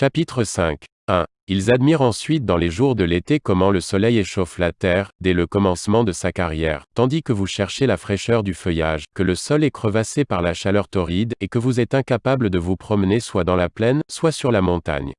Chapitre 5. 1. Ils admirent ensuite dans les jours de l'été comment le soleil échauffe la terre, dès le commencement de sa carrière, tandis que vous cherchez la fraîcheur du feuillage, que le sol est crevassé par la chaleur torride, et que vous êtes incapable de vous promener soit dans la plaine, soit sur la montagne.